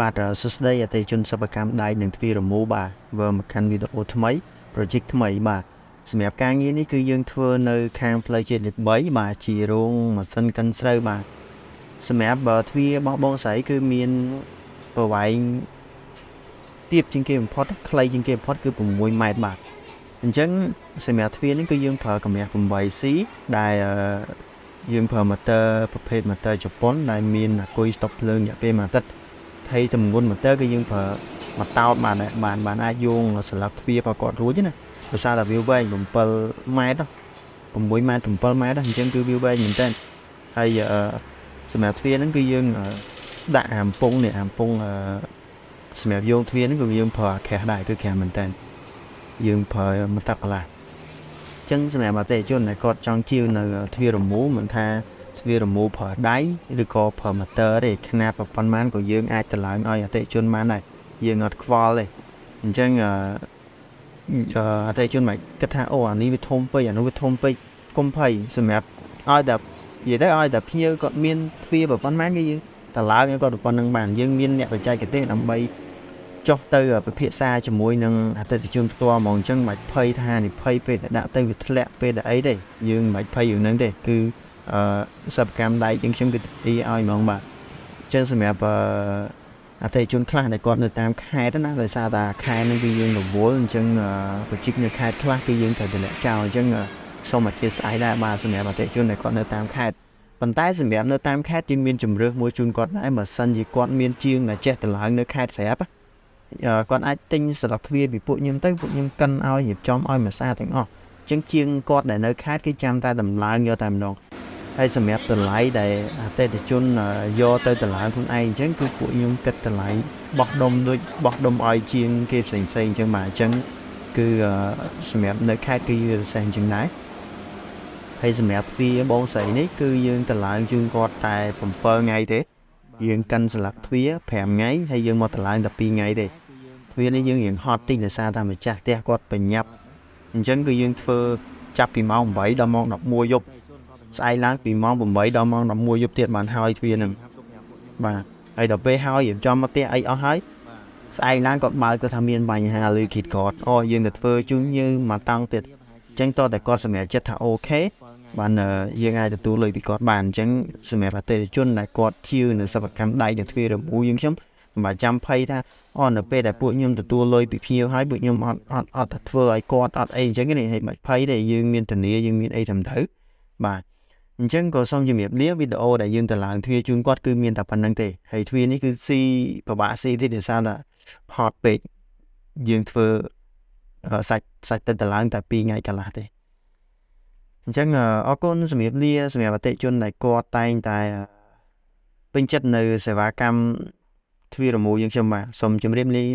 បាទសួស្តីអតិថិជនសិប្បកម្មដៃនិងទ្វាររមូរបាទវើមកកាន់វីដេអូថ្មី project ថ្មីបាទសម្រាប់ការងារនេះគឺយើងធ្វើនៅខាងផ្លូវជាតិលេខ3បាទជារោងម៉ាស៊ីនកិនស្រូវបាទសម្រាប់ទ្វារបោះបងស្រីគឺមានប្រវែងទៀបជាងគេបំផុតខ្លីជាងគេបំផុតគឺ6ម៉ែត្របាទអញ្ចឹងសម្រាប់ទ្វារនេះគឺយើងប្រើកម្រាស់ 8C ដែលយើងប្រើ motor ប្រភេទ motor ជប៉ុនដែលមានអាគុយស្តុកភ្លើងរយៈពេល1អាទិត្យ ហើយទម្ងន់ motor គឺយើងប្រើមកតោតបានបានបានអាចយោងស្លាបទ្វារប្រកបរួចណាដោយសារតែវាវែង7ម៉ែត្រ6ម៉ែត្រ7ម៉ែត្រអញ្ចឹងគឺវាវែងមែនតើហើយសម្រាប់ទ្វារហ្នឹងគឺយើងដាក់អាំពងនេះអាំពងសម្រាប់យោងទ្វារហ្នឹងគឺយើងប្រើអាខេះដែរគឺខាំមែនតើយើងប្រើមកតាក់កន្លះចឹងសម្រាប់អតិថិជនដែលគាត់ចង់ជាវនៅទ្វាររមូលមិនថា ទ្វាររមូលប្រើដៃឬក៏ប្រើម៉ូទ័រទេຂະຫນាតប៉ុន្មានក៏យើងអាចតម្លើងឲ្យអតិថិជនបានដែរយើងអត់ខ្វល់ទេអញ្ចឹងអឺអតិថិជនមិនគិតថាអូអានេះវាធំពេកអានោះវាធំពេកកុំភ័យសម្រាប់ឲ្យតែនិយាយទៅឲ្យតែភ្ញៀវគាត់មានទ្វារប៉ុន្មានគឺយើងតម្លើងឲ្យគាត់ប៉ុណ្្នឹងបានយើងមានអ្នកបច្ចេកទេសដើម្បីចុះទៅពិភាក្សាជាមួយនឹងអតិថិជនផ្ទាល់ហ្មងអញ្ចឹងមិនភ័យថានិភ័យពេលដែលដាក់ទៅវាធ្លាក់ពេលដែលអីទេយើងមិនភ័យរឿងហ្នឹងទេគឺ អឺសិប្បកម្មដៃជាងខ្ញុំគឺទីឲ្យហ្មងបាទអញ្ចឹងសម្រាប់អតិថិជនខ្លះដែលគាត់នៅតាមខេត្តណាដោយសារតែខេត្តហ្នឹងគឺយើងរវល់អញ្ចឹងប្រជានៅខេត្តខ្លះគឺយើងត្រូវតម្លាក់ចោលអញ្ចឹងសូមអធិស្ឋានដែរបាទសម្រាប់អតិថិជនដែលគាត់នៅតាមខេត្តប៉ុន្តែសម្រាប់នៅតាមខេត្តយើងមានជំរឿសមួយជូនគាត់ដែរបើសិនជាគាត់មានជាងដែលចេះតម្លើងនៅខេត្តស្រាប់គាត់អាចទិញស្លឹកទ្វារពីពួកខ្ញុំទៅពួកខ្ញុំកិនឲ្យរៀបចំឲ្យមួយសាទាំងអស់អញ្ចឹងជាងគាត់ដែលនៅខេត្តគឺចាំតែតម្លើងយកតែម្ដង ហើយសម្រាប់តម្លៃដែលអតិថិជនយកទៅតម្លើងខ្លួនឯងអញ្ចឹងគឺពួកខ្ញុំគិតតម្លៃបោះដុំដូចបោះដុំឲ្យជាងគេផ្សេងផ្សេងអញ្ចឹងបាទអញ្ចឹងគឺសម្រាប់នៅខេត្តគឺវាពិសេសអញ្ចឹងដែរហើយសម្រាប់ទ្វារបងស្រីនេះគឺយើងតម្លើងជូនគាត់តែ7ថ្ងៃទេយើងកាន់ស្លាកទ្វារ5ថ្ងៃហើយយើងមកតម្លើងតែ2ថ្ងៃទេទ្វារនេះយើងរៀងហត់តិចដោយសារតែម្ចាស់ផ្ទះគាត់បញ្ញាប់អញ្ចឹងគឺយើងធ្វើចាប់ពីម៉ោង8ដល់ម៉ោង11យប់ ស្អែកឡើងពីម៉ោង8ដល់ម៉ោង11យប់ទៀតបានហើយទ្វារហ្នឹងបាទហើយដល់ពេលហើយរៀបចំមកផ្ទះអីអស់ហើយស្អែកឡើងគាត់បើកគាត់ថាមានបញ្ហាឬគិតគាត់អូយើងទៅធ្វើជូនយើងមកតង់ទៀតអញ្ចឹងតតែគាត់សម្រាប់ចិត្តថាអូខេបានយើងអាចទទួលលុយពីគាត់បានអញ្ចឹងសម្រាប់អតិថិជនដែលគាត់ជឿនៅសិប្បកម្មដៃនិងទ្វាររមូយើងខ្ញុំមិនបាច់ចាំភ័យថាអូនៅពេលដែលពួកខ្ញុំទទួលលុយពីភ្ញៀវហើយពួកខ្ញុំអត់អត់អត់ធ្វើឲ្យគាត់អត់អីអញ្ចឹងនេះហេតុមិនភ័យទេយើងមានធានាយើងមានអីត្រឹមត្រូវបាទ អញ្ចឹងក៏សូមជំរាបលាវីដេអូដែលយើងទៅឡើងទ្វារជូនគាត់គឺមានតែប៉ុណ្្នឹងទេហើយទ្វារនេះគឺស៊ីពិបាកស៊ីទៀតដោយសារតែហត់ពេកយើងធ្វើសាច់សាច់ទៅទៅឡើងតែ2ថ្ងៃកន្លះទេអញ្ចឹងអរគុណសម្រាប់លាសម្រាប់អតិជនដែលគាត់តែងតែពេញចិត្តនៅសេវាកម្មទ្វាររមូលយើងខ្ញុំបាទសូមជម្រាបលា